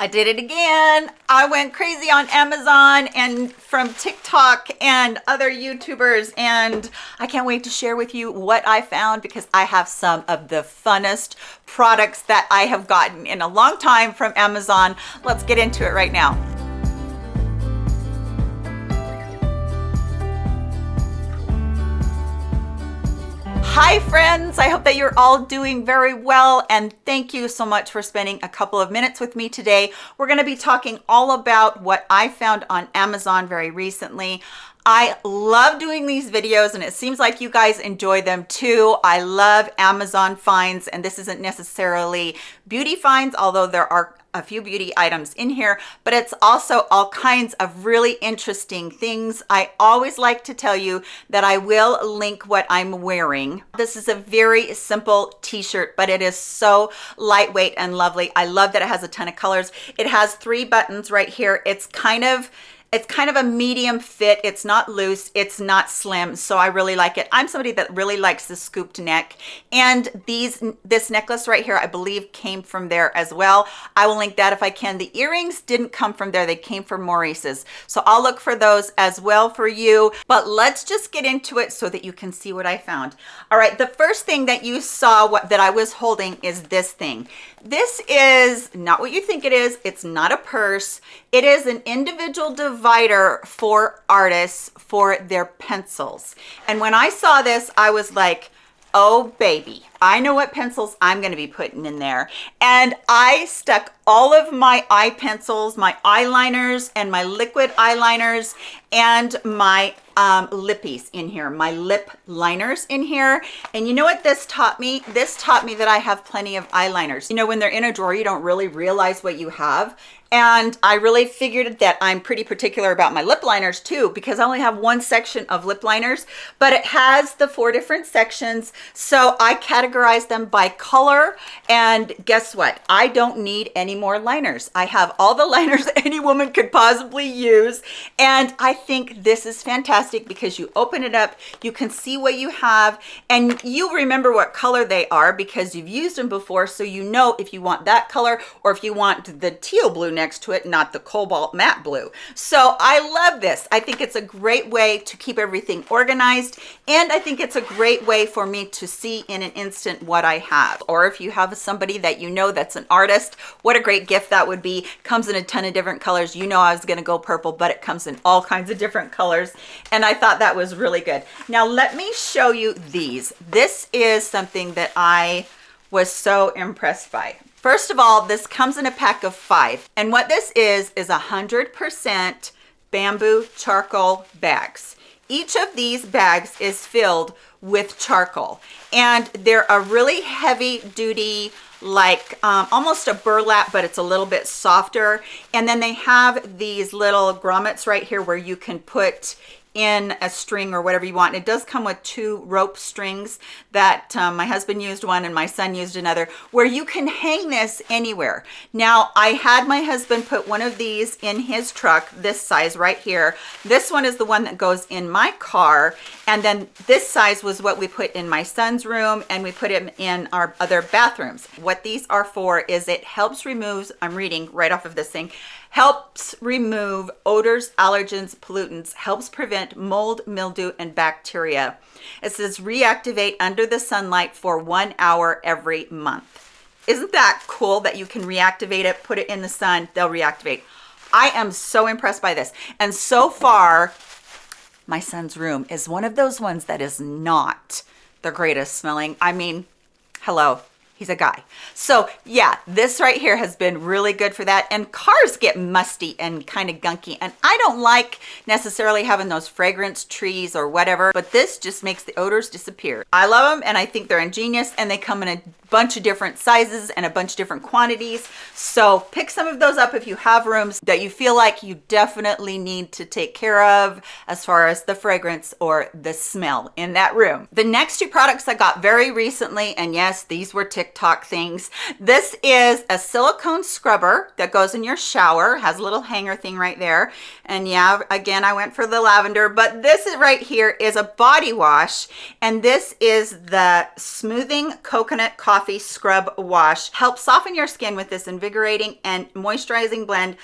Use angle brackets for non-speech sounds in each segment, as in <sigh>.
I did it again. I went crazy on Amazon and from TikTok and other YouTubers and I can't wait to share with you what I found because I have some of the funnest products that I have gotten in a long time from Amazon. Let's get into it right now. Hi friends, I hope that you're all doing very well and thank you so much for spending a couple of minutes with me today. We're going to be talking all about what I found on Amazon very recently. I love doing these videos and it seems like you guys enjoy them too. I love Amazon finds and this isn't necessarily beauty finds, although there are a few beauty items in here, but it's also all kinds of really interesting things. I always like to tell you that I will link what I'm wearing. This is a very simple t-shirt, but it is so lightweight and lovely. I love that it has a ton of colors. It has three buttons right here. It's kind of it's kind of a medium fit. It's not loose. It's not slim. So I really like it. I'm somebody that really likes the scooped neck. And these this necklace right here, I believe came from there as well. I will link that if I can. The earrings didn't come from there. They came from Maurices. So I'll look for those as well for you. But let's just get into it so that you can see what I found. All right. The first thing that you saw what that I was holding is this thing. This is not what you think it is. It's not a purse. It is an individual divider for artists for their pencils. And when I saw this, I was like, oh baby, I know what pencils I'm going to be putting in there. And I stuck all of my eye pencils, my eyeliners and my liquid eyeliners and my um, lippies in here, my lip liners in here. And you know what this taught me? This taught me that I have plenty of eyeliners. You know, when they're in a drawer, you don't really realize what you have and I really figured that I'm pretty particular about my lip liners too because I only have one section of lip liners but it has the four different sections. So I categorize them by color and guess what? I don't need any more liners. I have all the <laughs> liners any woman could possibly use and I think this is fantastic because you open it up you can see what you have and you remember what color they are because you've used them before so you know if you want that color or if you want the teal blue next to it, not the cobalt matte blue. So I love this. I think it's a great way to keep everything organized. And I think it's a great way for me to see in an instant what I have. Or if you have somebody that you know that's an artist, what a great gift that would be. Comes in a ton of different colors. You know I was gonna go purple, but it comes in all kinds of different colors. And I thought that was really good. Now let me show you these. This is something that I was so impressed by. First of all, this comes in a pack of five. And what this is, is a 100% bamboo charcoal bags. Each of these bags is filled with charcoal and they're a really heavy duty like um, almost a burlap but it's a little bit softer and then they have these little grommets right here where you can put in a string or whatever you want. And it does come with two rope strings that um, my husband used one and my son used another where you can hang this anywhere. Now I had my husband put one of these in his truck, this size right here. This one is the one that goes in my car. And then this size was what we put in my son's room and we put him in our other bathrooms. What these are for is it helps remove, I'm reading right off of this thing, helps remove odors, allergens, pollutants, helps prevent mold, mildew, and bacteria. It says reactivate under the sunlight for one hour every month. Isn't that cool that you can reactivate it, put it in the sun, they'll reactivate. I am so impressed by this. And so far, my son's room is one of those ones that is not the greatest smelling. I mean, hello, he's a guy. So yeah this right here has been really good for that. And cars get musty and kind of gunky. And i don't like necessarily having those fragrance trees or whatever but this just makes the odors disappear. I love them and i think they're ingenious and they come in a bunch of different sizes and a bunch of different quantities. So pick some of those up if you have rooms that you feel like you definitely need to take care of as far as the fragrance or the smell in that room. The next two products I got very recently, and yes, these were TikTok things. This is a silicone scrubber that goes in your shower, has a little hanger thing right there. And yeah, again, I went for the lavender, but this right here is a body wash. And this is the Smoothing Coconut Coffee coffee scrub wash helps soften your skin with this invigorating and moisturizing blend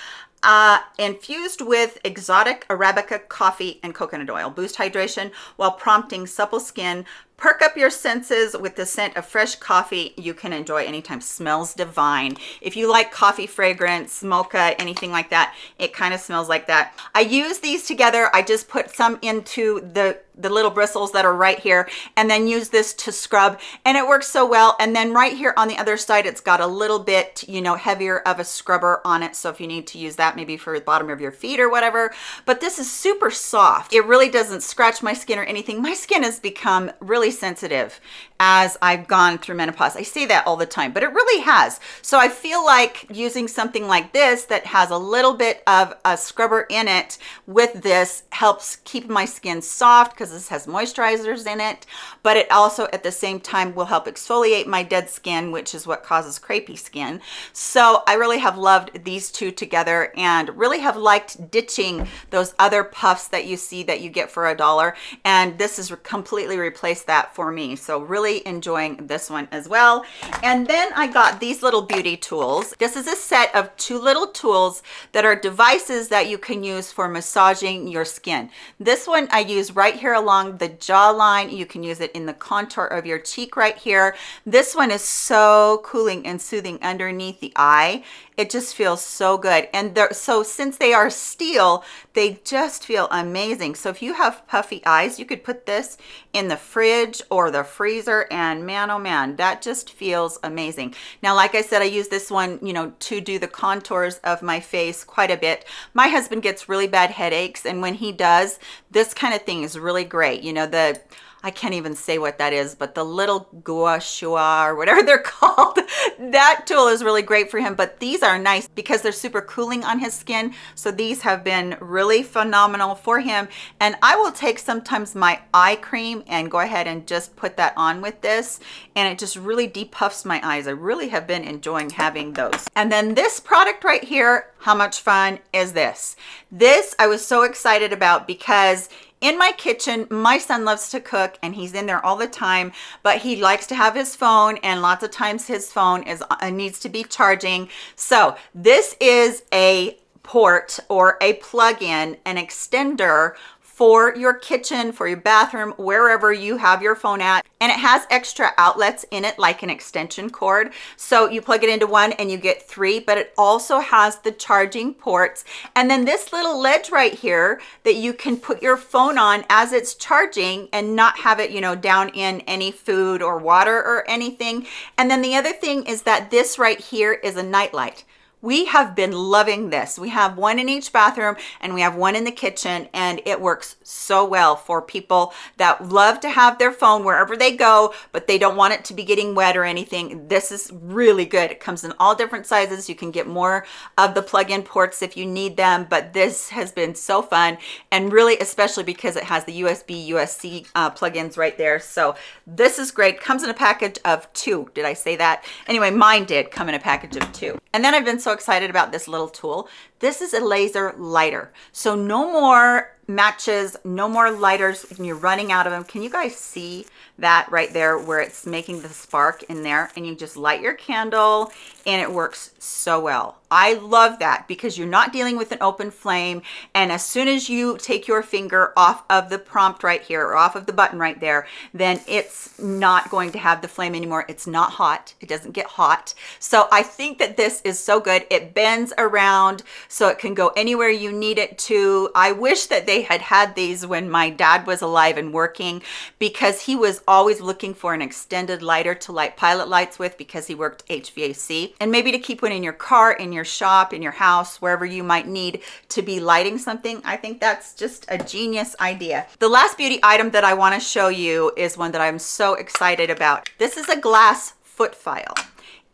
uh, infused with exotic Arabica coffee and coconut oil. Boost hydration while prompting supple skin Perk up your senses with the scent of fresh coffee you can enjoy anytime. Smells divine. If you like coffee fragrance, mocha, anything like that, it kind of smells like that. I use these together. I just put some into the the little bristles that are right here and then use this to scrub and it works so well and then right here on the other side it's got a little bit you know heavier of a scrubber on it so if you need to use that maybe for the bottom of your feet or whatever but this is super soft it really doesn't scratch my skin or anything my skin has become really sensitive as I've gone through menopause. I say that all the time, but it really has. So I feel like using something like this that has a little bit of a scrubber in it with this helps keep my skin soft because this has moisturizers in it, but it also at the same time will help exfoliate my dead skin, which is what causes crepey skin. So I really have loved these two together and really have liked ditching those other puffs that you see that you get for a dollar. And this has completely replaced that for me. So really enjoying this one as well. And then I got these little beauty tools. This is a set of two little tools that are devices that you can use for massaging your skin. This one I use right here along the jawline. You can use it in the contour of your cheek right here. This one is so cooling and soothing underneath the eye it just feels so good. And so since they are steel they just feel amazing. So if you have puffy eyes you could put this in the fridge or the freezer and man oh man that just feels amazing. Now like i said i use this one you know to do the contours of my face quite a bit. My husband gets really bad headaches and when he does this kind of thing is really great. You know the I can't even say what that is, but the little gua shui or whatever <laughs> they're called, that tool is really great for him. But these are nice because they're super cooling on his skin. So these have been really phenomenal for him. And I will take sometimes my eye cream and go ahead and just put that on with this. And it just really depuffs my eyes. I really have been enjoying having those. And then this product right here, how much fun is this? This I was so excited about because in my kitchen my son loves to cook and he's in there all the time but he likes to have his phone and lots of times his phone is uh, needs to be charging. So this is a port or a plug-in an extender for your kitchen, for your bathroom, wherever you have your phone at. And it has extra outlets in it like an extension cord. So you plug it into one and you get three, but it also has the charging ports. And then this little ledge right here that you can put your phone on as it's charging and not have it, you know, down in any food or water or anything. And then the other thing is that this right here is a night light we have been loving this. We have one in each bathroom and we have one in the kitchen and it works so well for people that love to have their phone wherever they go but they don't want it to be getting wet or anything. This is really good. It comes in all different sizes. You can get more of the plug-in ports if you need them but this has been so fun and really especially because it has the usb usc uh, plugins right there. So this is great. Comes in a package of two. Did i say that? Anyway mine did come in a package of two. And then i've been excited about this little tool. This is a laser lighter. So no more matches, no more lighters when you're running out of them. Can you guys see that right there where it's making the spark in there? And you just light your candle and it works so well. I love that because you're not dealing with an open flame. And as soon as you take your finger off of the prompt right here or off of the button right there then it's not going to have the flame anymore. It's not hot. It doesn't get hot. So I think that this is so good. It bends around so it can go anywhere you need it to. I wish that they had had these when my dad was alive and working because he was always looking for an extended lighter to light pilot lights with because he worked HVAC and maybe to keep one in your car, in your shop, in your house, wherever you might need to be lighting something. I think that's just a genius idea. The last beauty item that I wanna show you is one that I'm so excited about. This is a glass foot file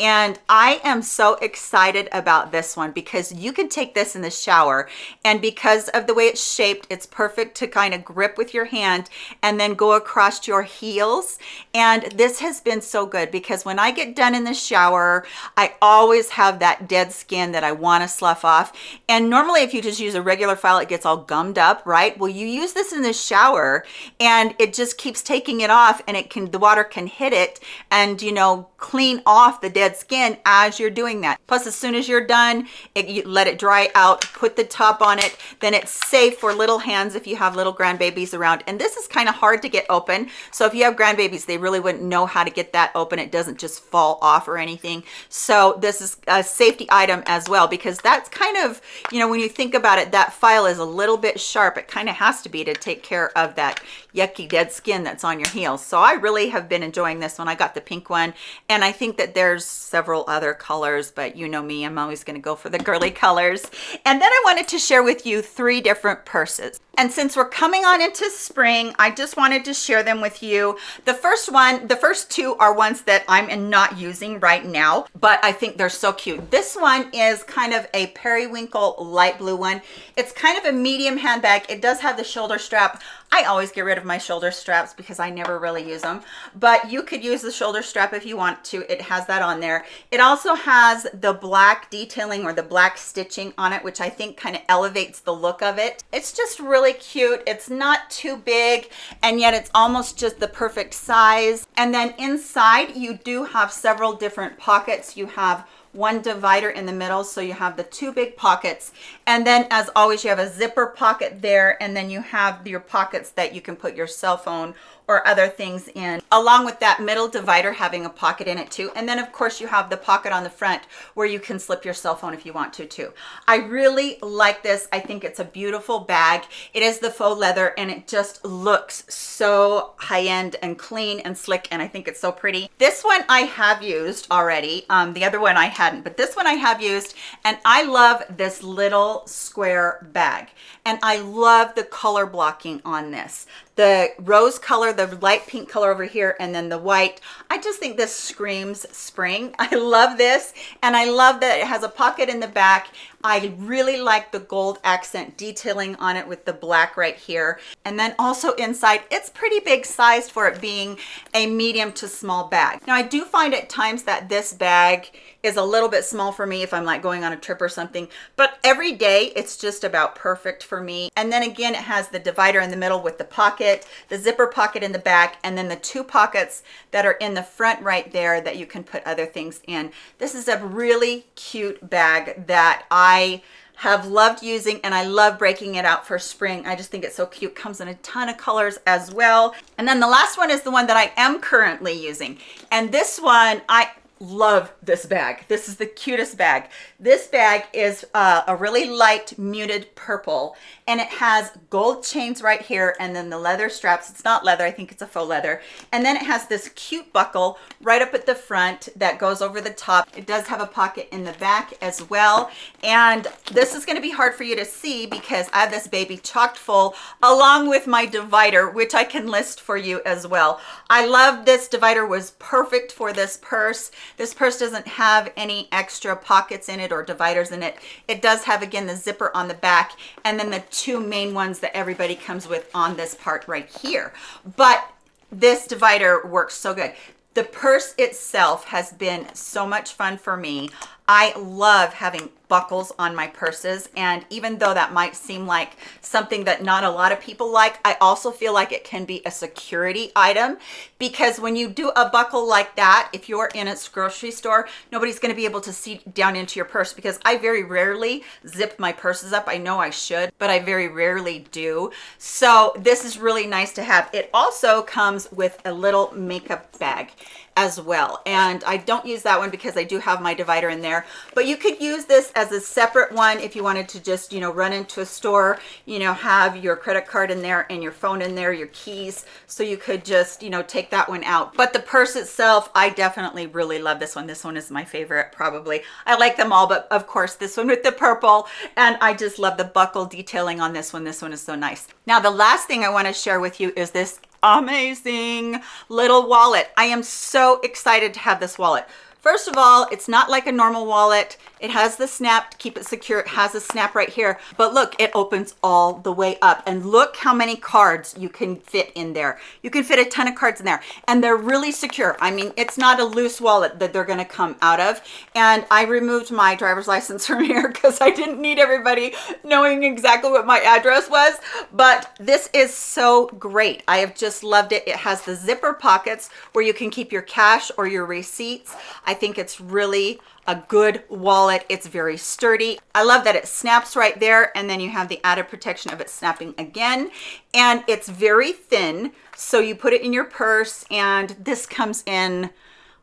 And I am so excited about this one because you can take this in the shower and because of the way it's shaped, it's perfect to kind of grip with your hand and then go across your heels. And this has been so good because when I get done in the shower, I always have that dead skin that I want to slough off. And normally if you just use a regular file, it gets all gummed up, right? Well, you use this in the shower and it just keeps taking it off and it can, the water can hit it and, you know, clean off the dead skin as you're doing that. Plus, as soon as you're done, it, you let it dry out, put the top on it, then it's safe for little hands if you have little grandbabies around. And this is kind of hard to get open. So if you have grandbabies, they really wouldn't know how to get that open. It doesn't just fall off or anything. So this is a safety item as well, because that's kind of, you know, when you think about it, that file is a little bit sharp. It kind of has to be to take care of that yucky dead skin that's on your heels. So I really have been enjoying this one. I got the pink one and I think that there's several other colors, but you know me, I'm always gonna go for the girly <laughs> colors. And then I wanted to share with you three different purses. And since we're coming on into spring, I just wanted to share them with you. The first one, the first two are ones that I'm not using right now, but I think they're so cute. This one is kind of a periwinkle light blue one. It's kind of a medium handbag. It does have the shoulder strap. I always get rid of my shoulder straps because I never really use them, but you could use the shoulder strap if you want to. It has that on there. It also has the black detailing or the black stitching on it, which I think kind of elevates the look of it. It's just really cute. It's not too big and yet it's almost just the perfect size. And then inside you do have several different pockets. You have one divider in the middle so you have the two big pockets. And then as always you have a zipper pocket there and then you have your pockets that you can put your cell phone or other things in along with that middle divider having a pocket in it too. And then of course you have the pocket on the front where you can slip your cell phone if you want to too. I really like this. I think it's a beautiful bag. It is the faux leather and it just looks so high-end and clean and slick and i think it's so pretty. This one i have used already. Um the other one i hadn't but this one i have used and i love this little square bag. And i love the color blocking on this the rose color, the light pink color over here, and then the white. I just think this screams spring. <laughs> I love this. And I love that it has a pocket in the back I really like the gold accent detailing on it with the black right here. And then also inside, it's pretty big sized for it being a medium to small bag. Now I do find at times that this bag is a little bit small for me if I'm like going on a trip or something, but every day it's just about perfect for me. And then again, it has the divider in the middle with the pocket, the zipper pocket in the back, and then the two pockets that are in the front right there that you can put other things in. This is a really cute bag that I I have loved using and I love breaking it out for spring. I just think it's so cute. Comes in a ton of colors as well. And then the last one is the one that I am currently using. And this one, I love this bag. This is the cutest bag. This bag is uh, a really light muted purple and it has gold chains right here and then the leather straps. It's not leather, I think it's a faux leather. And then it has this cute buckle right up at the front that goes over the top. It does have a pocket in the back as well. And this is gonna be hard for you to see because I have this baby chocked full along with my divider, which I can list for you as well. I love this divider was perfect for this purse. This purse doesn't have any extra pockets in it or dividers in it. It does have, again, the zipper on the back and then the two main ones that everybody comes with on this part right here. But this divider works so good. The purse itself has been so much fun for me. I love having buckles on my purses and even though that might seem like something that not a lot of people like I also feel like it can be a security item because when you do a buckle like that if you're in a grocery store nobody's going to be able to see down into your purse because I very rarely zip my purses up. I know I should but I very rarely do. So this is really nice to have. It also comes with a little makeup bag as well. And I don't use that one because I do have my divider in there. But you could use this as a separate one if you wanted to just you know run into a store you know have your credit card in there and your phone in there your keys. So you could just you know take that one out. But the purse itself I definitely really love this one. This one is my favorite probably. I like them all but of course this one with the purple. And I just love the buckle detailing on this one. This one is so nice. Now the last thing I want to share with you is this amazing little wallet. I am so excited to have this wallet. First of all, it's not like a normal wallet. It has the snap to keep it secure. It has a snap right here, but look, it opens all the way up and look how many cards you can fit in there. You can fit a ton of cards in there and they're really secure. I mean, it's not a loose wallet that they're gonna come out of. And I removed my driver's license <laughs> from here because I didn't need everybody knowing exactly what my address was, but this is so great. I have just loved it. It has the zipper pockets where you can keep your cash or your receipts. I think it's really a good wallet. It's very sturdy. I love that it snaps right there and then you have the added protection of it snapping again. And it's very thin. So you put it in your purse and this comes in,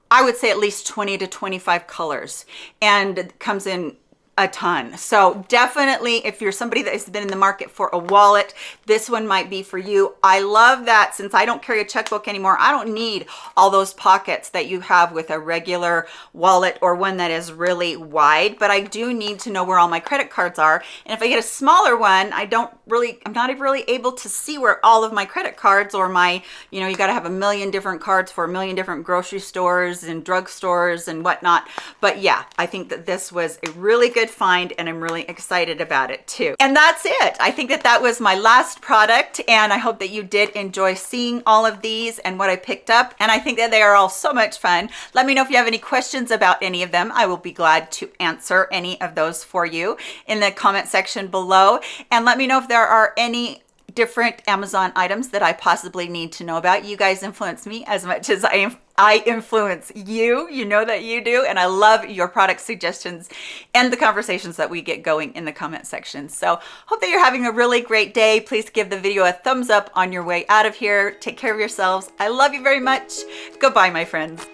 I would say at least 20 to 25 colors and it comes in a ton. So definitely if you're somebody that has been in the market for a wallet, this one might be for you. I love that since I don't carry a checkbook anymore, I don't need all those pockets that you have with a regular wallet or one that is really wide, but I do need to know where all my credit cards are. And if I get a smaller one, I don't really, I'm not even really able to see where all of my credit cards or my, you know, you got to have a million different cards for a million different grocery stores and drugstores and whatnot. But yeah, I think that this was a really good find and I'm really excited about it too. And that's it. I think that that was my last product and I hope that you did enjoy seeing all of these and what I picked up. And I think that they are all so much fun. Let me know if you have any questions about any of them. I will be glad to answer any of those for you in the comment section below. And let me know if there are any different Amazon items that I possibly need to know about. You guys influence me as much as I I influence you. You know that you do. And I love your product suggestions and the conversations that we get going in the comment section. So hope that you're having a really great day. Please give the video a thumbs up on your way out of here. Take care of yourselves. I love you very much. Goodbye, my friends.